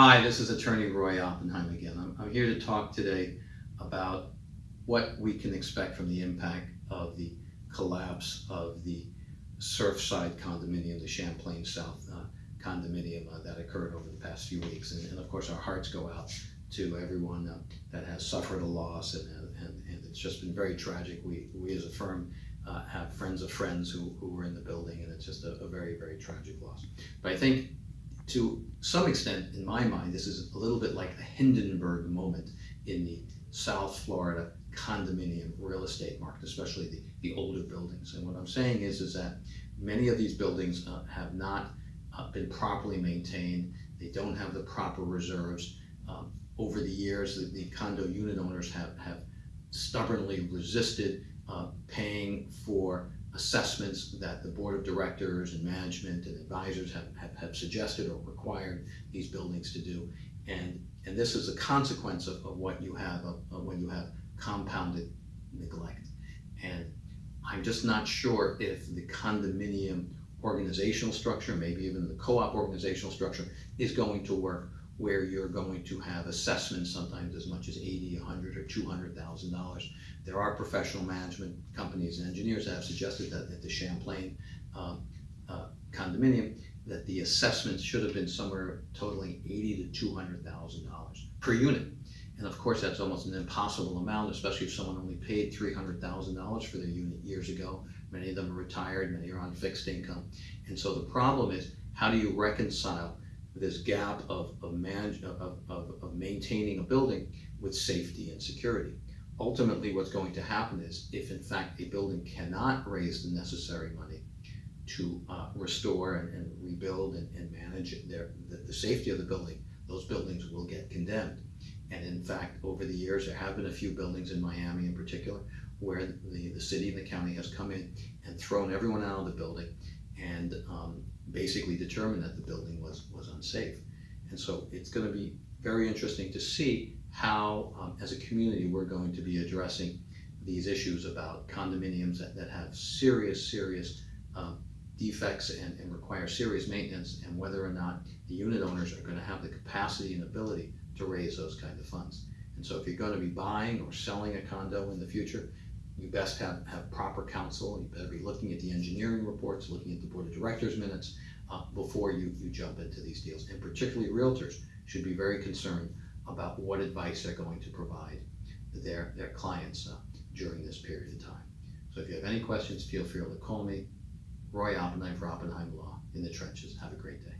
Hi, this is Attorney Roy Oppenheim again. I'm, I'm here to talk today about what we can expect from the impact of the collapse of the Surfside condominium, the Champlain South uh, condominium uh, that occurred over the past few weeks. And, and of course, our hearts go out to everyone uh, that has suffered a loss, and, and, and it's just been very tragic. We, we as a firm uh, have friends of friends who, who were in the building, and it's just a, a very, very tragic loss. But I think to some extent, in my mind, this is a little bit like a Hindenburg moment in the South Florida condominium real estate market, especially the, the older buildings. And what I'm saying is, is that many of these buildings uh, have not uh, been properly maintained. They don't have the proper reserves. Um, over the years, the, the, condo unit owners have, have stubbornly resisted uh, paying for assessments that the board of directors and management and advisors have, have, have suggested or required these buildings to do. And, and this is a consequence of, of what you have of, of when you have compounded neglect. And I'm just not sure if the condominium organizational structure, maybe even the co-op organizational structure, is going to work where you're going to have assessments sometimes as much as 80, 100, or $200,000. There are professional management companies and engineers that have suggested that at the Champlain um, uh, condominium, that the assessments should have been somewhere totaling 80 to $200,000 per unit. And of course, that's almost an impossible amount, especially if someone only paid $300,000 for their unit years ago. Many of them are retired, many are on fixed income. And so the problem is, how do you reconcile this gap of, of, manage, of, of, of maintaining a building with safety and security. Ultimately, what's going to happen is if in fact a building cannot raise the necessary money to uh, restore and, and, rebuild and, and manage their, the, the safety of the building, those buildings will get condemned. And in fact, over the years, there have been a few buildings in Miami in particular where the, the city and the county has come in and thrown everyone out of the building and um, basically determined that the building was, was unsafe. And so it's going to be very interesting to see how, um, as a community, we're going to be addressing these issues about condominiums that, that have serious, serious um, defects and, and require serious maintenance, and whether or not the unit owners are going to have the capacity and ability to raise those kind of funds. And so if you're going to be buying or selling a condo in the future, you best have, have proper counsel. You better be looking at the engineering reports, looking at the board of directors minutes uh, before you, you jump into these deals. And particularly realtors should be very concerned about what advice they're going to provide their, their clients uh, during this period of time. So if you have any questions, feel free to call me, Roy Oppenheim for Oppenheim Law in the trenches. Have a great day.